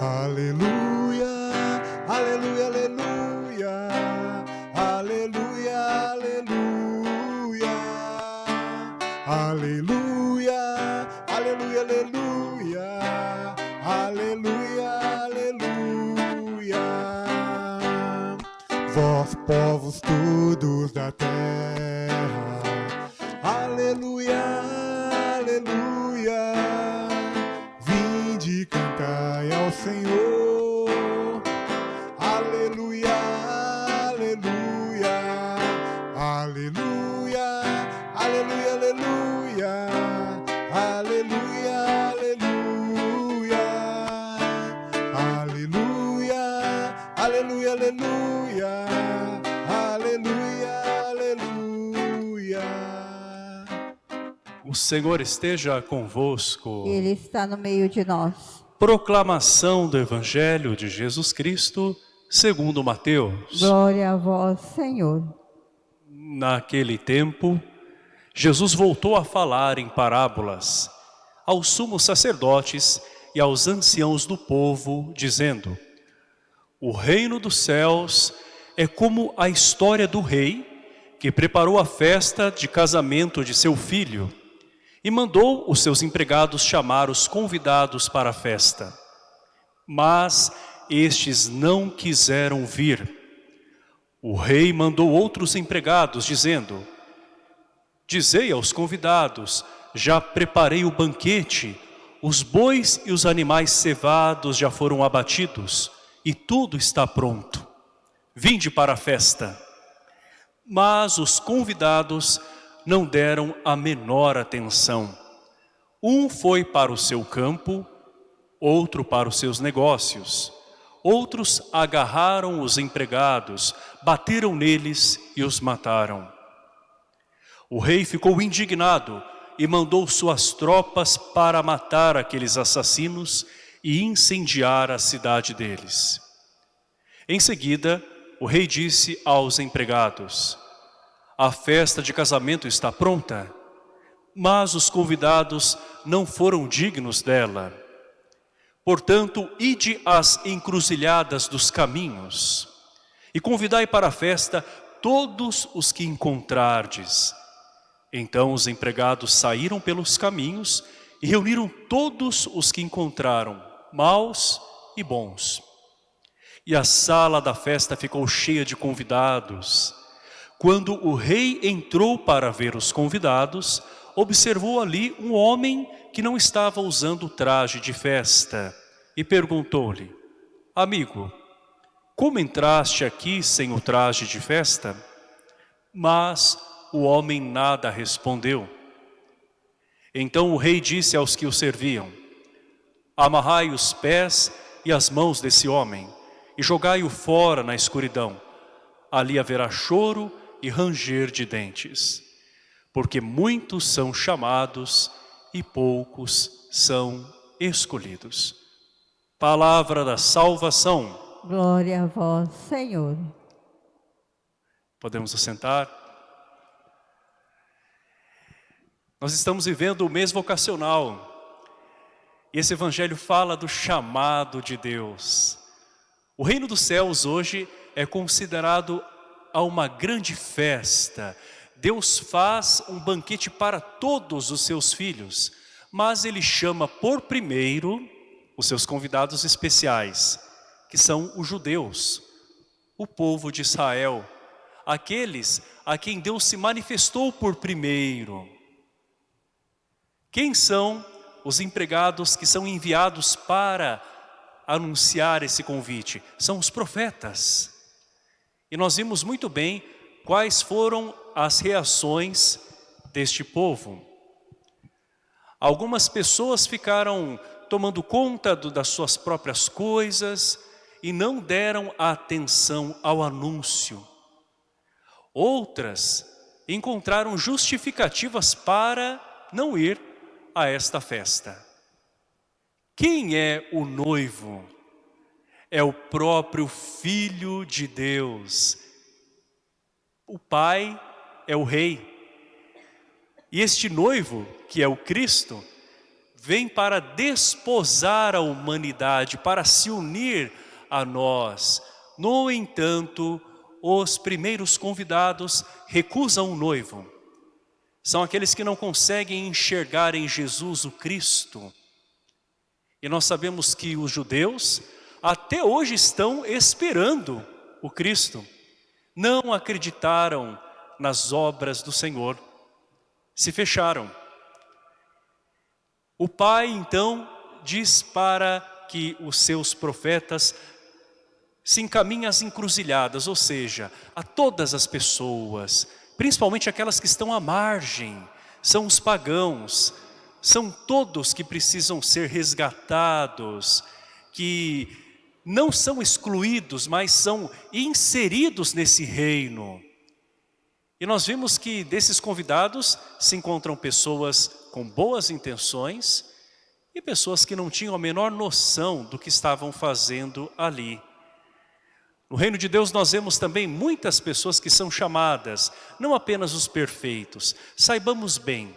Aleluia, aleluia, aleluia, aleluia, aleluia, aleluia, aleluia, aleluia, aleluia, aleluia. Vós povos todos da terra, aleluia, aleluia. Senhor, aleluia, aleluia, aleluia, aleluia, aleluia, aleluia, aleluia, aleluia, aleluia, aleluia, aleluia, aleluia. O Senhor esteja convosco. Ele está no meio de nós. Proclamação do Evangelho de Jesus Cristo, segundo Mateus. Glória a vós, Senhor. Naquele tempo, Jesus voltou a falar em parábolas aos sumos sacerdotes e aos anciãos do povo, dizendo, O reino dos céus é como a história do rei que preparou a festa de casamento de seu filho e mandou os seus empregados chamar os convidados para a festa. Mas estes não quiseram vir. O rei mandou outros empregados, dizendo, Dizei aos convidados, já preparei o banquete, os bois e os animais cevados já foram abatidos, e tudo está pronto. Vinde para a festa. Mas os convidados não deram a menor atenção. Um foi para o seu campo, outro para os seus negócios. Outros agarraram os empregados, bateram neles e os mataram. O rei ficou indignado e mandou suas tropas para matar aqueles assassinos e incendiar a cidade deles. Em seguida, o rei disse aos empregados, a festa de casamento está pronta, mas os convidados não foram dignos dela. Portanto, ide às encruzilhadas dos caminhos e convidai para a festa todos os que encontrardes. Então os empregados saíram pelos caminhos e reuniram todos os que encontraram, maus e bons. E a sala da festa ficou cheia de convidados. Quando o rei entrou para ver os convidados, observou ali um homem que não estava usando traje de festa e perguntou-lhe, Amigo, como entraste aqui sem o traje de festa? Mas o homem nada respondeu. Então o rei disse aos que o serviam, Amarrai os pés e as mãos desse homem e jogai-o fora na escuridão. Ali haverá choro e ranger de dentes, porque muitos são chamados e poucos são escolhidos. Palavra da salvação. Glória a vós, Senhor. Podemos assentar? Nós estamos vivendo o mês vocacional. E esse evangelho fala do chamado de Deus. O reino dos céus hoje é considerado a uma grande festa. Deus faz um banquete para todos os seus filhos, mas Ele chama por primeiro os seus convidados especiais, que são os judeus, o povo de Israel, aqueles a quem Deus se manifestou por primeiro. Quem são os empregados que são enviados para anunciar esse convite? São os profetas. E nós vimos muito bem quais foram as reações deste povo. Algumas pessoas ficaram tomando conta do, das suas próprias coisas e não deram atenção ao anúncio. Outras encontraram justificativas para não ir a esta festa. Quem é o noivo? É o próprio Filho de Deus. O Pai é o Rei. E este noivo, que é o Cristo, vem para desposar a humanidade, para se unir a nós. No entanto, os primeiros convidados recusam o noivo. São aqueles que não conseguem enxergar em Jesus o Cristo. E nós sabemos que os judeus até hoje estão esperando o Cristo. Não acreditaram nas obras do Senhor. Se fecharam. O pai então diz para que os seus profetas se encaminhem às encruzilhadas, ou seja, a todas as pessoas, principalmente aquelas que estão à margem, são os pagãos, são todos que precisam ser resgatados, que não são excluídos, mas são inseridos nesse reino. E nós vimos que desses convidados se encontram pessoas com boas intenções e pessoas que não tinham a menor noção do que estavam fazendo ali. No reino de Deus nós vemos também muitas pessoas que são chamadas, não apenas os perfeitos. Saibamos bem,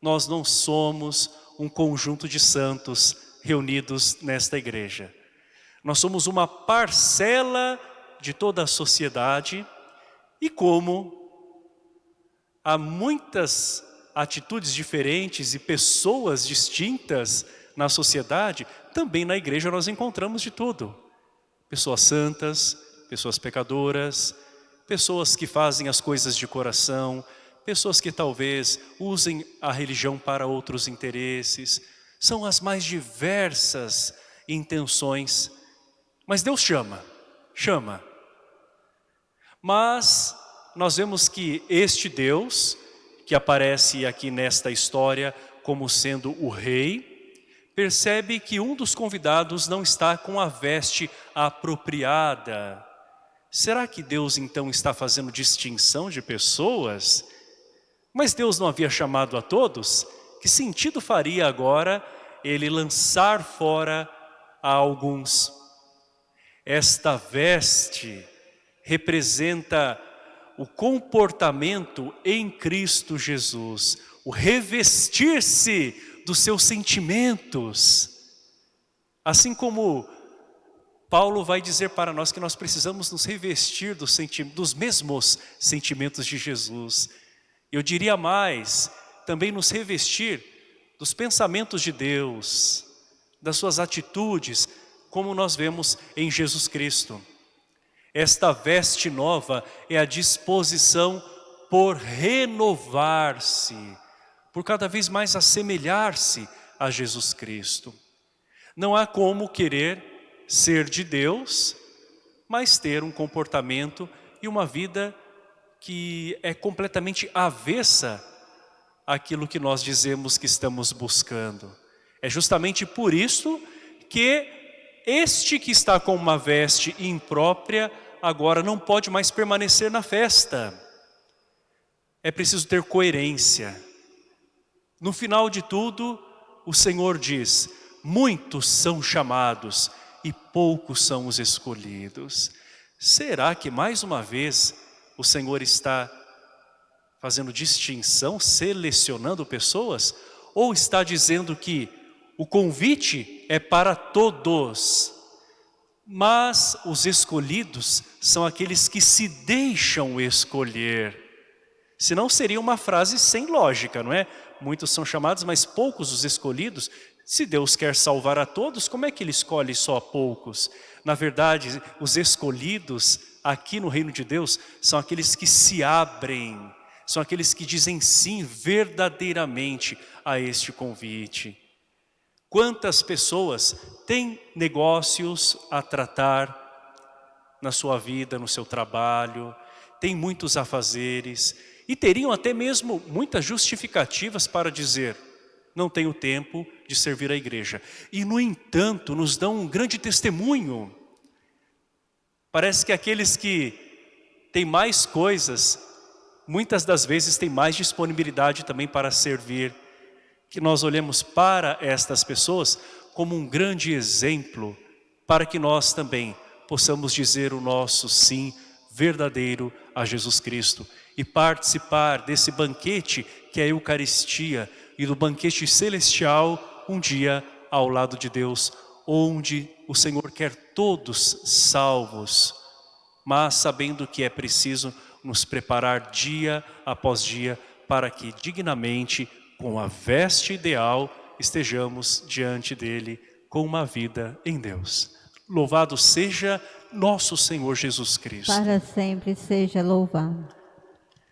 nós não somos um conjunto de santos reunidos nesta igreja. Nós somos uma parcela de toda a sociedade e como há muitas atitudes diferentes e pessoas distintas na sociedade, também na igreja nós encontramos de tudo. Pessoas santas, pessoas pecadoras, pessoas que fazem as coisas de coração, pessoas que talvez usem a religião para outros interesses. São as mais diversas intenções. Mas Deus chama, chama. Mas nós vemos que este Deus, que aparece aqui nesta história como sendo o rei, percebe que um dos convidados não está com a veste apropriada. Será que Deus então está fazendo distinção de pessoas? Mas Deus não havia chamado a todos? Que sentido faria agora ele lançar fora a alguns? Esta veste representa o comportamento em Cristo Jesus, o revestir-se dos seus sentimentos. Assim como Paulo vai dizer para nós que nós precisamos nos revestir dos, dos mesmos sentimentos de Jesus. Eu diria mais, também nos revestir dos pensamentos de Deus, das suas atitudes, como nós vemos em Jesus Cristo. Esta veste nova é a disposição por renovar-se, por cada vez mais assemelhar-se a Jesus Cristo. Não há como querer ser de Deus, mas ter um comportamento e uma vida que é completamente avessa àquilo que nós dizemos que estamos buscando. É justamente por isso que este que está com uma veste imprópria, agora não pode mais permanecer na festa. É preciso ter coerência. No final de tudo, o Senhor diz, muitos são chamados e poucos são os escolhidos. Será que mais uma vez o Senhor está fazendo distinção, selecionando pessoas? Ou está dizendo que o convite é para todos, mas os escolhidos são aqueles que se deixam escolher. Senão seria uma frase sem lógica, não é? Muitos são chamados, mas poucos os escolhidos. Se Deus quer salvar a todos, como é que Ele escolhe só a poucos? Na verdade, os escolhidos aqui no reino de Deus são aqueles que se abrem, são aqueles que dizem sim verdadeiramente a este convite. Quantas pessoas têm negócios a tratar na sua vida, no seu trabalho, têm muitos afazeres e teriam até mesmo muitas justificativas para dizer não tenho tempo de servir a igreja. E no entanto nos dão um grande testemunho. Parece que aqueles que têm mais coisas, muitas das vezes têm mais disponibilidade também para servir que nós olhemos para estas pessoas como um grande exemplo para que nós também possamos dizer o nosso sim verdadeiro a Jesus Cristo e participar desse banquete que é a Eucaristia e do banquete celestial um dia ao lado de Deus, onde o Senhor quer todos salvos, mas sabendo que é preciso nos preparar dia após dia para que dignamente, com a veste ideal, estejamos diante dele com uma vida em Deus. Louvado seja nosso Senhor Jesus Cristo. Para sempre seja louvado.